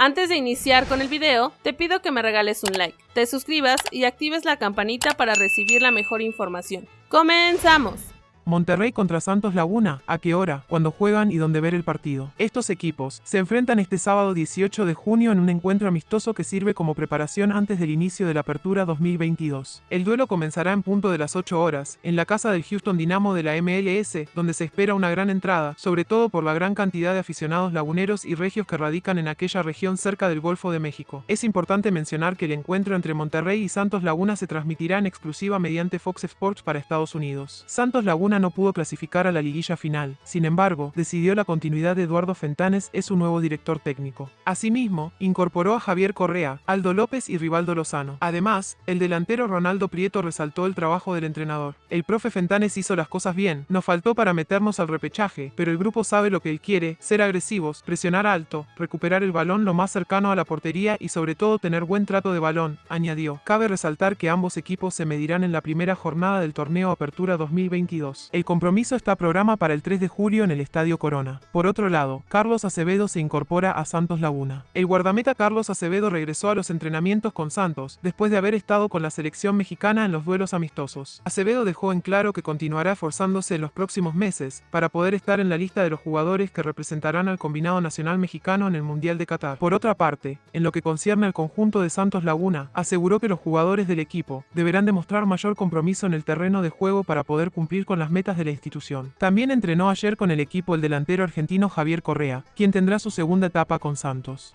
Antes de iniciar con el video, te pido que me regales un like, te suscribas y actives la campanita para recibir la mejor información. ¡Comenzamos! Monterrey contra Santos Laguna, ¿a qué hora? Cuando juegan y dónde ver el partido. Estos equipos se enfrentan este sábado 18 de junio en un encuentro amistoso que sirve como preparación antes del inicio de la apertura 2022. El duelo comenzará en punto de las 8 horas, en la casa del Houston Dynamo de la MLS, donde se espera una gran entrada, sobre todo por la gran cantidad de aficionados laguneros y regios que radican en aquella región cerca del Golfo de México. Es importante mencionar que el encuentro entre Monterrey y Santos Laguna se transmitirá en exclusiva mediante Fox Sports para Estados Unidos. Santos Laguna no pudo clasificar a la liguilla final. Sin embargo, decidió la continuidad de Eduardo Fentanes es su nuevo director técnico. Asimismo, incorporó a Javier Correa, Aldo López y Rivaldo Lozano. Además, el delantero Ronaldo Prieto resaltó el trabajo del entrenador. El profe Fentanes hizo las cosas bien, nos faltó para meternos al repechaje, pero el grupo sabe lo que él quiere, ser agresivos, presionar alto, recuperar el balón lo más cercano a la portería y sobre todo tener buen trato de balón, añadió. Cabe resaltar que ambos equipos se medirán en la primera jornada del torneo Apertura 2022. El compromiso está programa para el 3 de julio en el Estadio Corona. Por otro lado, Carlos Acevedo se incorpora a Santos Laguna. El guardameta Carlos Acevedo regresó a los entrenamientos con Santos, después de haber estado con la selección mexicana en los duelos amistosos. Acevedo dejó en claro que continuará esforzándose en los próximos meses para poder estar en la lista de los jugadores que representarán al combinado nacional mexicano en el Mundial de Qatar. Por otra parte, en lo que concierne al conjunto de Santos Laguna, aseguró que los jugadores del equipo deberán demostrar mayor compromiso en el terreno de juego para poder cumplir con las de la institución. También entrenó ayer con el equipo el delantero argentino Javier Correa, quien tendrá su segunda etapa con Santos.